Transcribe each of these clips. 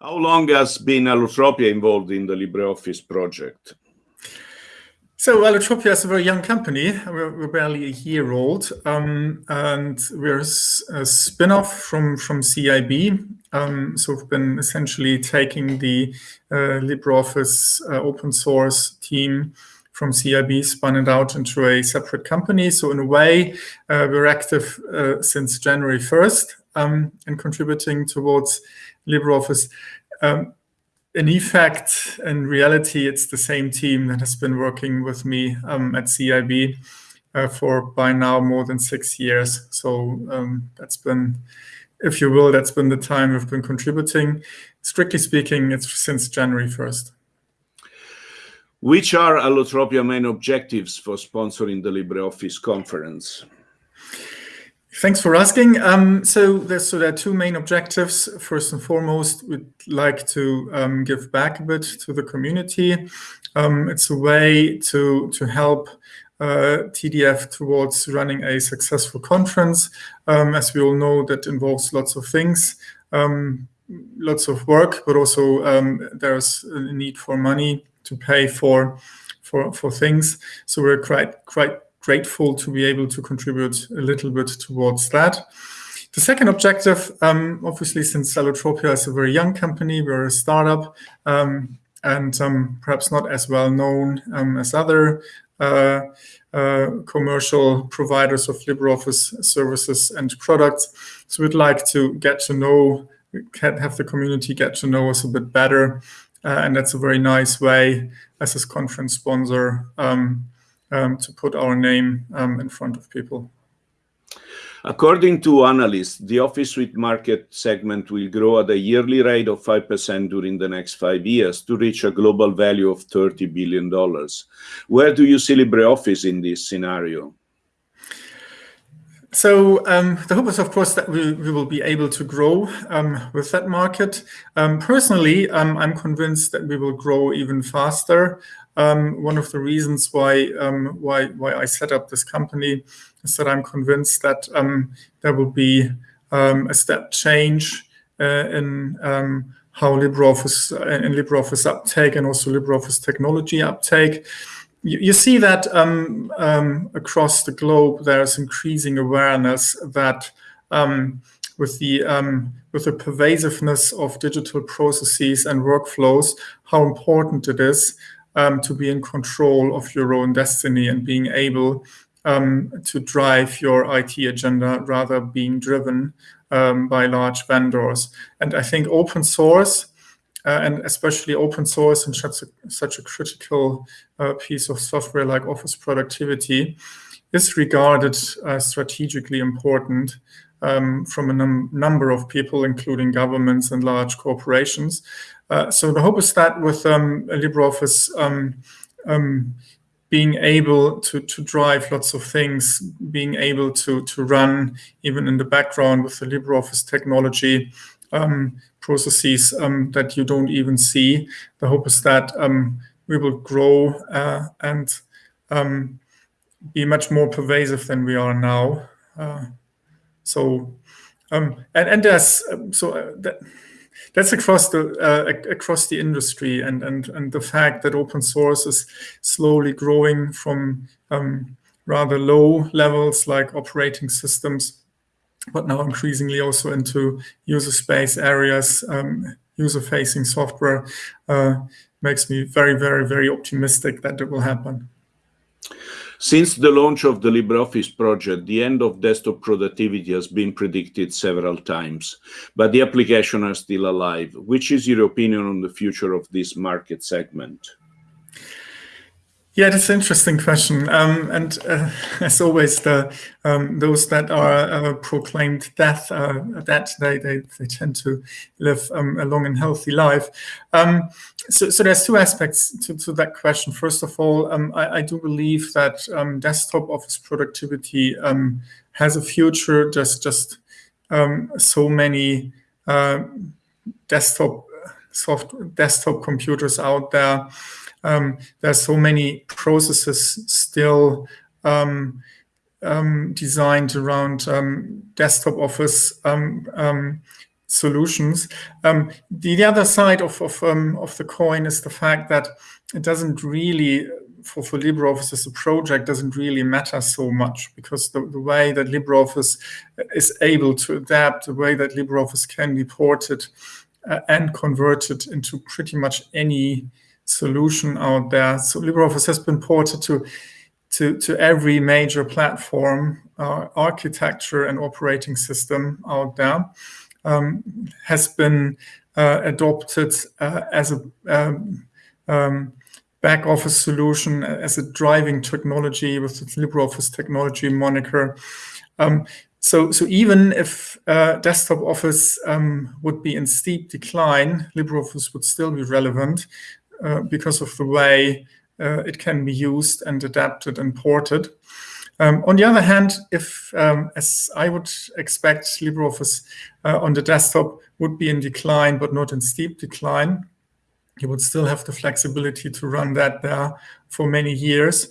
How long has been Allotropia involved in the LibreOffice project? So Allotropia is a very young company. We're, we're barely a year old, um, and we're a spin-off from from CIB. Um, so we've been essentially taking the uh, LibreOffice uh, open source team from CIB, spun it out into a separate company. So in a way, uh, we're active uh, since January 1st um, and contributing towards LibreOffice. Um, in effect, in reality, it's the same team that has been working with me um, at CIB uh, for by now more than six years. So um, that's been, if you will, that's been the time we've been contributing. Strictly speaking, it's since January 1st. Which are Allotropia main objectives for sponsoring the LibreOffice conference? Thanks for asking. Um, so, there's, so there are two main objectives. First and foremost, we'd like to um, give back a bit to the community. Um, it's a way to, to help uh, TDF towards running a successful conference. Um, as we all know, that involves lots of things, um, lots of work, but also um, there's a need for money to pay for, for, for things. So we're quite, quite grateful to be able to contribute a little bit towards that. The second objective, um, obviously, since Allotropia is a very young company, we're a startup um, and um, perhaps not as well known um, as other uh, uh, commercial providers of LibreOffice services and products. So we'd like to get to know, have the community get to know us a bit better. Uh, and that's a very nice way as a conference sponsor um, um, to put our name um, in front of people. According to analysts, the Office Suite market segment will grow at a yearly rate of 5% during the next five years to reach a global value of $30 billion. Where do you see LibreOffice in this scenario? So um, the hope is, of course, that we, we will be able to grow um, with that market. Um, personally, um, I'm convinced that we will grow even faster. Um, one of the reasons why, um, why, why I set up this company is that I'm convinced that there will be a step change uh, in how LibreOffice in LibreOffice uptake and also LibreOffice technology uptake. You, you see that um, um, across the globe, there's increasing awareness that um, with the um, with the pervasiveness of digital processes and workflows, how important it is um, to be in control of your own destiny and being able um, to drive your IT agenda rather being driven by large vendors. And I think open source uh, and especially open source and such a, such a critical uh, piece of software like office productivity is regarded as strategically important um, from a num number of people, including governments and large corporations. Uh, so the hope is that with um, LibreOffice um, um, being able to, to drive lots of things, being able to, to run even in the background with the LibreOffice technology, um, processes um, that you don't even see. The hope is that we will grow uh, and be much more pervasive than we are now. Uh, so, um, and and there's um, so uh, that that's across the uh, across the industry, and and and the fact that open source is slowly growing from um, rather low levels like operating systems but now increasingly also into user space areas, um, user-facing software, uh, makes me very, very, very optimistic that it will happen. Since the launch of the LibreOffice project, the end of desktop productivity has been predicted several times, but the application are still alive. Which is your opinion on the future of this market segment? Yeah, that's an interesting question. Um, and uh, as always, the um, those that are uh, proclaimed death, uh, that they, they, they tend to live um, a long and healthy life. Um, so, so there's two aspects to, to that question. First of all, um, I, I, do believe that um, desktop office productivity has a future. Just just so many uh, desktop soft desktop computers out there um, there's so many processes still um, um, designed around um, desktop office um, um, solutions. The, the, other side of of, of the coin is the fact that it doesn't really for, for LibreOffice as a project doesn't really matter so much because the, the way that LibreOffice is able to adapt, the way that LibreOffice can be ported uh, and converted into pretty much any solution out there. So LibreOffice has been ported to to, to every major platform, uh, architecture and operating system out there, um, has been uh, adopted uh, as a um, um, back office solution as a driving technology with the LibreOffice technology moniker. Um, so, so even if uh, desktop office um, would be in steep decline, LibreOffice would still be relevant uh, because of the way uh, it can be used and adapted and ported. Um, on the other hand, if, um, as I would expect, LibreOffice uh, on the desktop would be in decline, but not in steep decline, you would still have the flexibility to run that there for many years.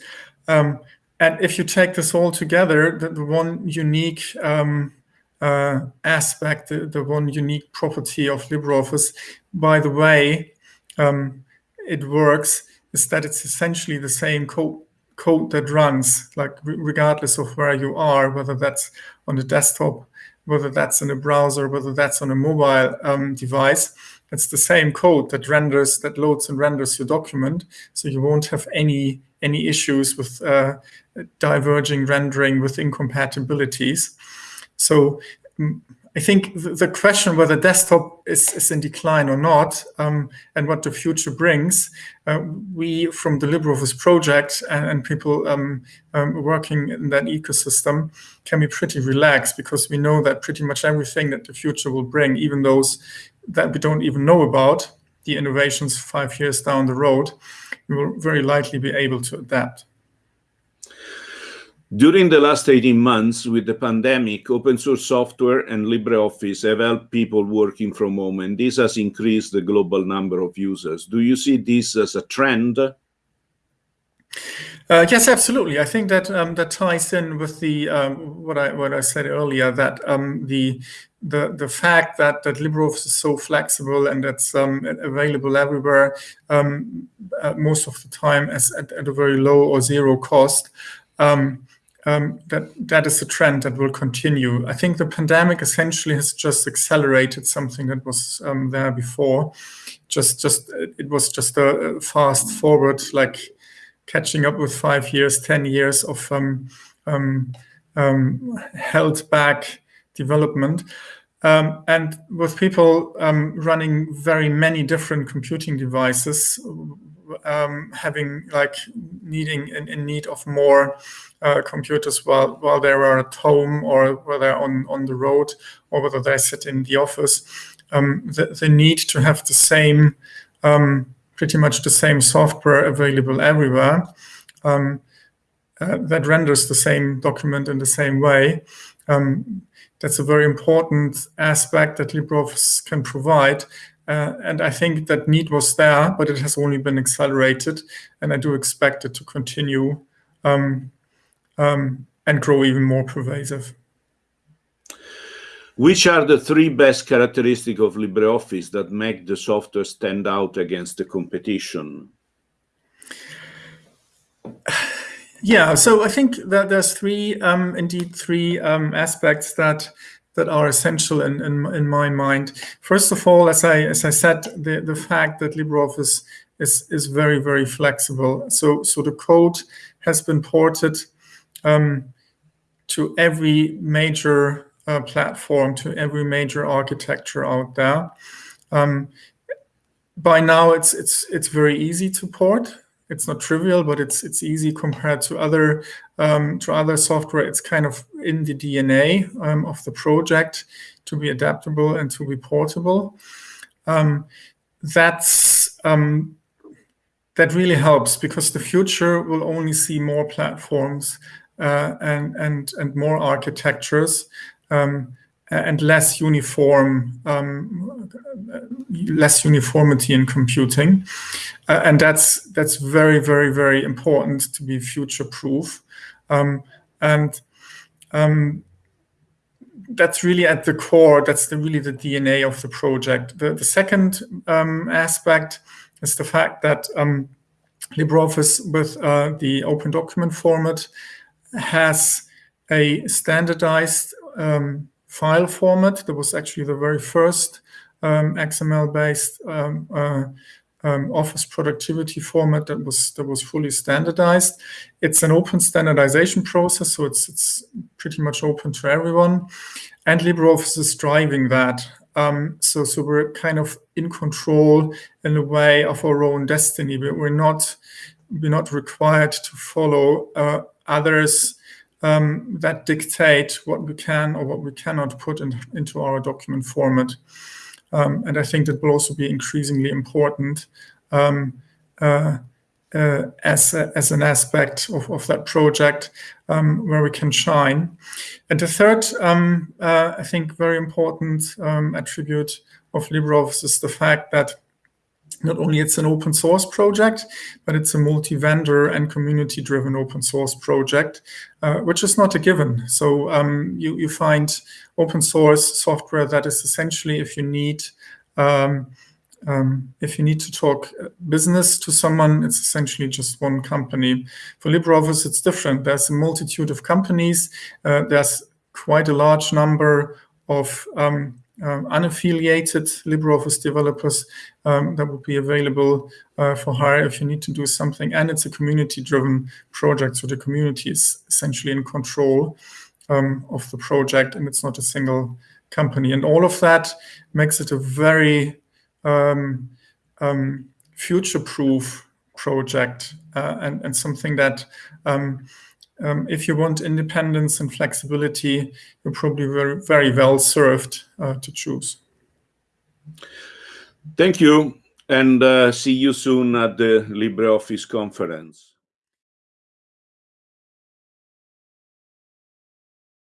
Um, and if you take this all together, the, the one unique um, uh, aspect, the, the, one unique property of LibreOffice, by the way, um, it works, is that it's essentially the same code code that runs, like regardless of where you are, whether that's on the desktop, whether that's in a browser, whether that's on a mobile um, device it's the same code that renders, that loads and renders your document. So you won't have any any issues with uh, diverging rendering with incompatibilities. So I think the question whether desktop is, is in decline or not, um, and what the future brings, uh, we from the LibreOffice project and, and people um, um, working in that ecosystem can be pretty relaxed because we know that pretty much everything that the future will bring, even those that we don't even know about, the innovations five years down the road, we will very likely be able to adapt. During the last 18 months with the pandemic, open source software and LibreOffice have helped people working from home, and this has increased the global number of users. Do you see this as a trend? Uh, yes, absolutely. I think that um, that ties in with the um, what I what I said earlier that um, the the the fact that that LibreOffice is so flexible and it's um, available everywhere um, uh, most of the time as at, at, a very low or zero cost. Um, that that is a trend that will continue. I think the pandemic essentially has just accelerated something that was there before. Just just it was just a fast forward like catching up with five years, 10 years of um, um, um, held back development. Um, and with people um, running very many different computing devices, um, having like needing in, in need of more uh, computers while while they are at home or whether on on the road or whether they sit in the office, the, the need to have the same um, pretty much the same software available everywhere um, uh, that renders the same document in the same way. Um, that's a very important aspect that LibreOffice can provide. Uh, and I think that need was there, but it has only been accelerated. And I do expect it to continue um, um and grow even more pervasive. Which are the three best characteristics of LibreOffice that make the software stand out against the competition? Yeah, so I think that there's three, um, indeed, three um, aspects that that are essential in, in, in my mind. First of all, as I as I said, the the fact that LibreOffice is is very very flexible. So so the code has been ported um, to every major uh, platform to every major architecture out there. Um, by now, it's it's it's very easy to port. It's not trivial, but it's it's easy compared to other um, to other software. It's kind of in the DNA um, of the project to be adaptable and to be portable. Um, that's um, that really helps because the future will only see more platforms uh, and and and more architectures um, and less uniform, um, less uniformity in computing, uh, and that's that's very very very important to be future proof, um, and um, that's really at the core. That's the, really the DNA of the project. The, the second um, aspect is the fact that um, LibreOffice with uh, the open document format has a standardized um, file format that was actually the very first um, XML-based um, uh, um, Office productivity format that was that was fully standardized. It's an open standardization process, so it's it's pretty much open to everyone, and LibreOffice is driving that. Um, so so we're kind of in control in a way of our own destiny, but we're not we're not required to follow uh, others um, that dictate what we can or what we cannot put in, into our document format. Um, and I think that will also be increasingly important um, uh, uh, as, a, as an aspect of, of that project um, where we can shine. And the third, um, uh, I think, very important um, attribute of LibreOffice is the fact that not only it's an open source project, but it's a multi-vendor and community-driven open source project, uh, which is not a given. So um, you, you find open source software that is essentially if you need um, um, if you need to talk business to someone, it's essentially just one company. For LibreOffice, it's different. There's a multitude of companies. Uh, there's quite a large number of um, um, unaffiliated LibreOffice developers um, that would be available uh, for hire if you need to do something. And it's a community-driven project, so the community is essentially in control um, of the project, and it's not a single company. And all of that makes it a very um, um, future-proof project uh, and, and something that um, um, if you want independence and flexibility, you're probably very, very well served uh, to choose. Thank you, and uh, see you soon at the LibreOffice conference.